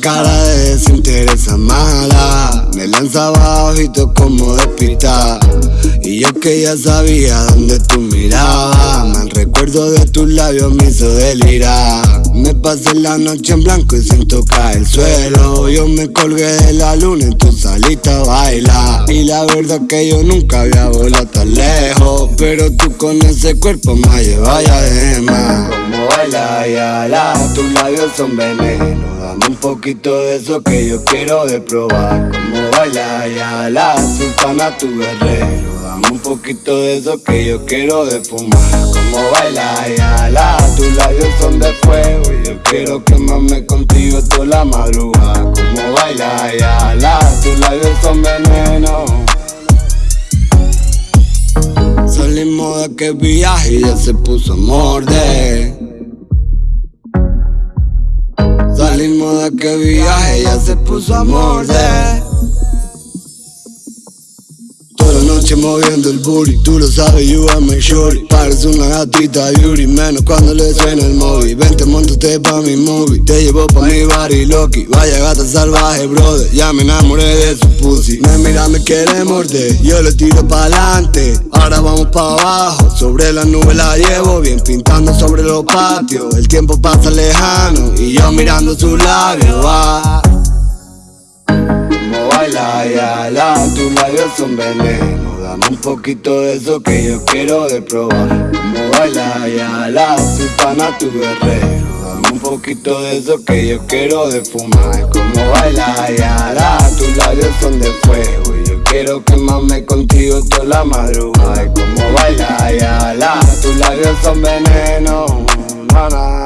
cara de desinteresa mala Me lanza bajito como despistada. Y yo que ya sabía dónde tú mirabas Mal recuerdo de tus labios me hizo delirar. Me pasé la noche en blanco y sin tocar el suelo. Yo me colgué de la luna y tú saliste a bailar. Y la verdad que yo nunca había volado tan lejos Pero tú con ese cuerpo me llevas ya de más Baila y ala, tus labios son veneno. Dame un poquito de eso que yo quiero de probar. Como baila y ala, sultana tu guerrero. Dame un poquito de eso que yo quiero de fumar. Como baila y ala, tus labios son de fuego. Y yo quiero quemarme contigo toda la madrugada. Como baila y ala, tus labios son veneno Aquel viaje ya se puso a morder. Salimos de aquel viaje ya se puso a morder noche moviendo el booty. Tú lo sabes, you are my shorty. Parece una gatita beauty Menos cuando le suena el móvil. Vente, montate pa' mi movie. Te llevo pa' mi body Loki. Vaya gata salvaje, brother. Ya me enamoré de su pussy. Me mira, me quiere morder. Yo le tiro pa' adelante Ahora vamos pa' abajo. Sobre la nube la llevo Bien pintando sobre los patios. El tiempo pasa lejano Y yo mirando sus labios. Va como baila y ala, son veneno. Dame un poquito de eso que yo quiero de probar. Como baila y ala, sultana tu guerrero. Dame un poquito de eso que yo quiero de fumar. Como baila y ala, tus labios son de fuego. Y yo quiero quemarme contigo toda la madrugada. Como baila y ala, tus labios son veneno. Na.